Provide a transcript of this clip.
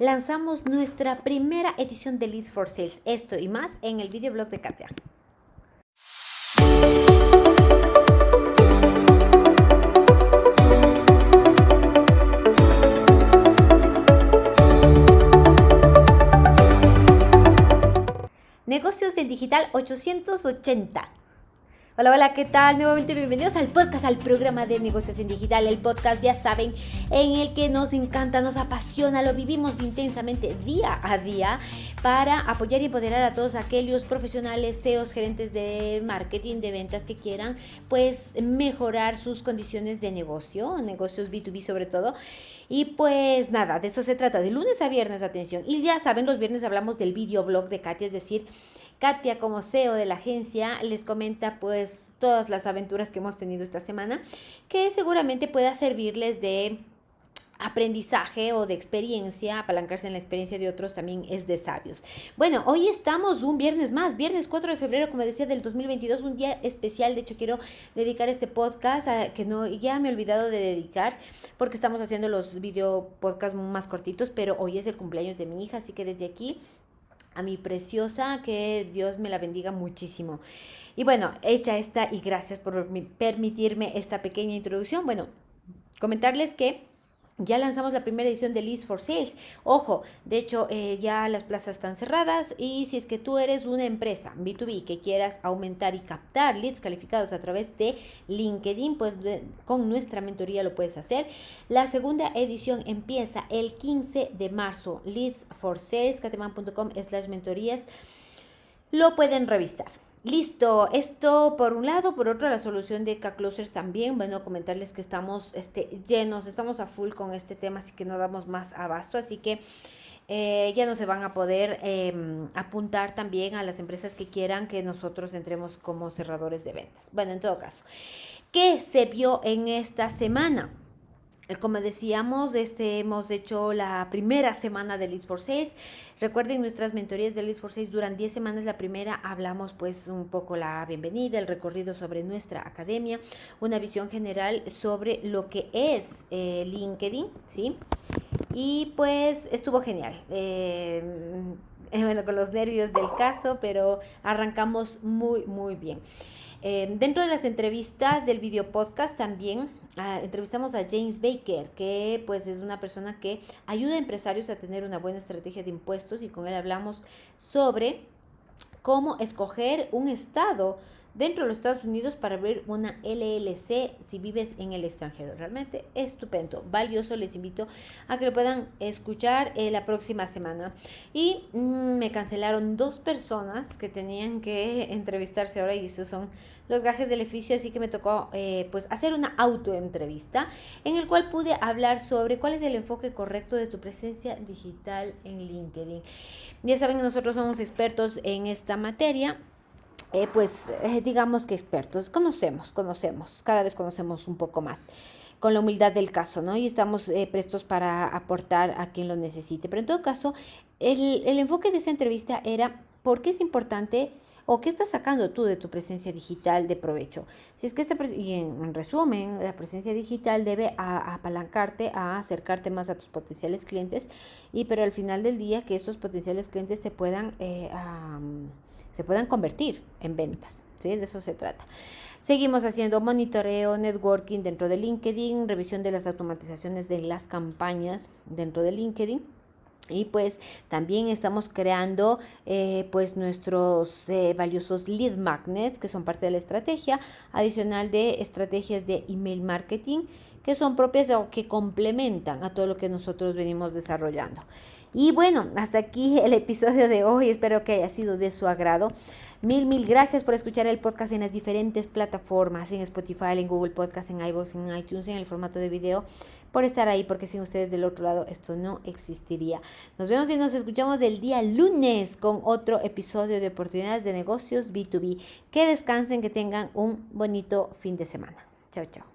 lanzamos nuestra primera edición de Leads for Sales. Esto y más en el videoblog de Katia. Negocios en Digital 880. Hola, hola, ¿qué tal? Nuevamente bienvenidos al podcast, al programa de negocios en digital, el podcast, ya saben, en el que nos encanta, nos apasiona, lo vivimos intensamente día a día para apoyar y empoderar a todos aquellos profesionales, CEOs, gerentes de marketing, de ventas que quieran, pues, mejorar sus condiciones de negocio, negocios B2B sobre todo. Y pues nada, de eso se trata, de lunes a viernes, atención. Y ya saben, los viernes hablamos del videoblog de Katia, es decir, Katia como CEO de la agencia les comenta pues todas las aventuras que hemos tenido esta semana que seguramente pueda servirles de aprendizaje o de experiencia, apalancarse en la experiencia de otros también es de sabios. Bueno, hoy estamos un viernes más, viernes 4 de febrero, como decía, del 2022, un día especial. De hecho, quiero dedicar este podcast a, que no, ya me he olvidado de dedicar porque estamos haciendo los video podcasts más cortitos, pero hoy es el cumpleaños de mi hija, así que desde aquí a mi preciosa, que Dios me la bendiga muchísimo. Y bueno, hecha esta y gracias por permitirme esta pequeña introducción. Bueno, comentarles que ya lanzamos la primera edición de Leads for Sales. Ojo, de hecho eh, ya las plazas están cerradas y si es que tú eres una empresa B2B que quieras aumentar y captar leads calificados a través de LinkedIn, pues con nuestra mentoría lo puedes hacer. La segunda edición empieza el 15 de marzo. Leads for Sales, cateman.com slash mentorías. Lo pueden revisar. Listo, esto por un lado, por otro la solución de K-Closers también, bueno, comentarles que estamos este, llenos, estamos a full con este tema, así que no damos más abasto, así que eh, ya no se van a poder em, apuntar también a las empresas que quieran que nosotros entremos como cerradores de ventas. Bueno, en todo caso, ¿qué se vio en esta semana? Eh, como decíamos, este, hemos hecho la primera semana de Leads for Sales. Recuerden, nuestras mentorías de Leads for Sales duran 10 semanas. La primera hablamos pues un poco la bienvenida, el recorrido sobre nuestra academia, una visión general sobre lo que es eh, LinkedIn, ¿sí? Y pues estuvo genial. Eh, bueno, con los nervios del caso, pero arrancamos muy, muy bien. dentro de las entrevistas del video podcast también Ah, entrevistamos a James Baker, que pues es una persona que ayuda a empresarios a tener una buena estrategia de impuestos y con él hablamos sobre cómo escoger un estado dentro de los Estados Unidos para abrir una LLC si vives en el extranjero. Realmente estupendo, valioso. Les invito a que lo puedan escuchar eh, la próxima semana. Y mm, me cancelaron dos personas que tenían que entrevistarse ahora y esos son los gajes del oficio, así que me tocó eh, pues hacer una autoentrevista en el cual pude hablar sobre cuál es el enfoque correcto de tu presencia digital en LinkedIn. Ya saben, nosotros somos expertos en esta materia eh, pues eh, digamos que expertos, conocemos, conocemos, cada vez conocemos un poco más con la humildad del caso, ¿no? Y estamos eh, prestos para aportar a quien lo necesite. Pero en todo caso, el, el enfoque de esa entrevista era por qué es importante o qué estás sacando tú de tu presencia digital de provecho. Si es que esta, y en, resumen, la presencia digital debe apalancarte a acercarte más a tus potenciales clientes y pero al final del día que estos potenciales clientes te puedan se puedan convertir en ventas. ¿sí? De eso se trata. Seguimos haciendo monitoreo, networking dentro de LinkedIn, revisión de las automatizaciones de las campañas dentro de LinkedIn. Y pues también estamos creando eh, pues nuestros eh, valiosos lead magnets que son parte de la estrategia, adicional de estrategias de email marketing que son propias o que complementan a todo lo que nosotros venimos desarrollando. Y bueno, hasta aquí el episodio de hoy. Espero que haya sido de su agrado. Mil, mil gracias por escuchar el podcast en las diferentes plataformas, en Spotify, en Google Podcast, en iVoox, en iTunes, en el formato de video, por estar ahí, porque sin ustedes del otro lado esto no existiría. Nos vemos y nos escuchamos el día lunes con otro episodio de oportunidades de negocios B2B. Que descansen, que tengan un bonito fin de semana. Chao, chao.